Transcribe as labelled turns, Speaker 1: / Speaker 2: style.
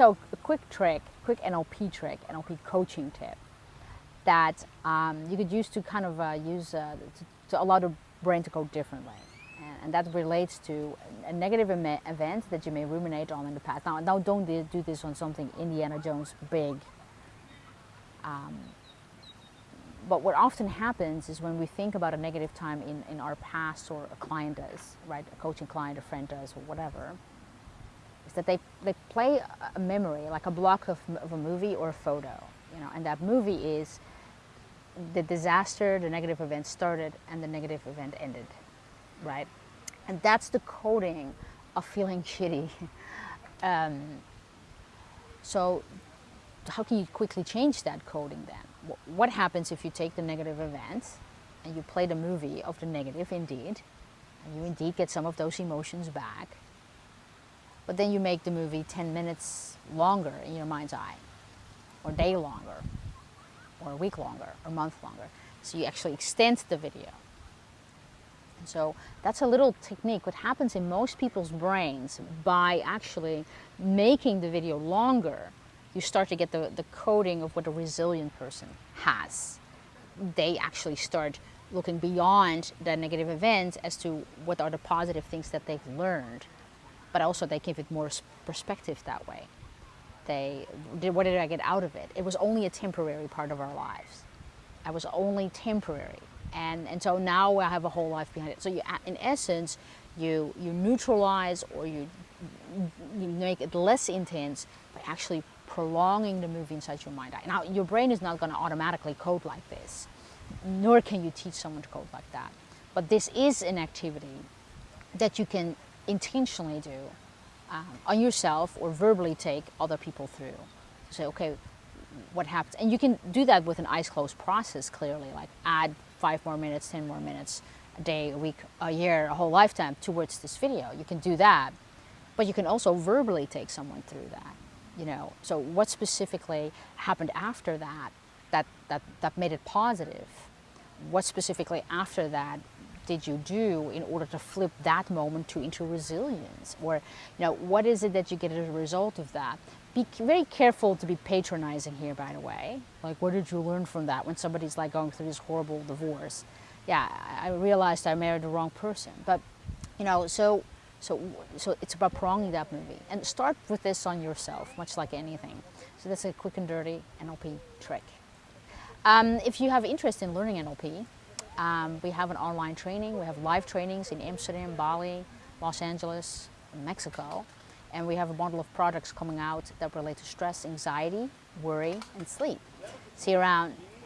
Speaker 1: so a quick trick, quick NLP trick, NLP coaching tip that um, you could use to kind of uh, use uh, to, to allow the brain to go differently. And, that relates to a negative event that you may ruminate on in the past. Now, now don't do this on something Indiana Jones big. Um, but what often happens is when we think about a negative time in, in our past or a client does, right, a coaching client, a friend does, or whatever, is that they, they play a memory, like a block of, of a movie or a photo, you know, and that movie is the disaster, the negative event started and the negative event ended, right? And that's the coding of feeling shitty. um, so how can you quickly change that coding then? What happens if you take the negative event and you play the movie of the negative indeed, and you indeed get some of those emotions back, but then you make the movie 10 minutes longer in your mind's eye, or day longer, or a week longer, or month longer. So you actually extend the video. And so that's a little technique. What happens in most people's brains by actually making the video longer, you start to get the, the coding of what a resilient person has. They actually start looking beyond the negative events as to what are the positive things that they've learned. But also they give it more perspective that way they what did I get out of it? It was only a temporary part of our lives. I was only temporary. And, and so now I have a whole life behind it. So you, in essence, you, you neutralize or you, you make it less intense by actually prolonging the movie inside your mind. Now, your brain is not going to automatically code like this, nor can you teach someone to code like that. But this is an activity that you can intentionally do um, on yourself or verbally take other people through. Say, okay, what happens? And you can do that with an eyes closed process clearly, like add five more minutes, 10 more minutes, a day, a week, a year, a whole lifetime towards this video. You can do that, but you can also verbally take someone through that. You know, so what specifically happened after that, that, that, that made it positive? What specifically after that did you do in order to flip that moment to into resilience? Or, you know, what is it that you get as a result of that? Be very careful to be patronizing here, by the way. Like, what did you learn from that when somebody's like going through this horrible divorce? Yeah, I realized I married the wrong person. But, you know, so, so, so it's about prolonging that movie. And start with this on yourself, much like anything. So that's a quick and dirty NLP trick. Um, if you have interest in learning NLP, um, we have an online training. We have live trainings in Amsterdam, Bali, Los Angeles, Mexico. And we have a bundle of products coming out that relate to stress, anxiety, worry, and sleep. See you around.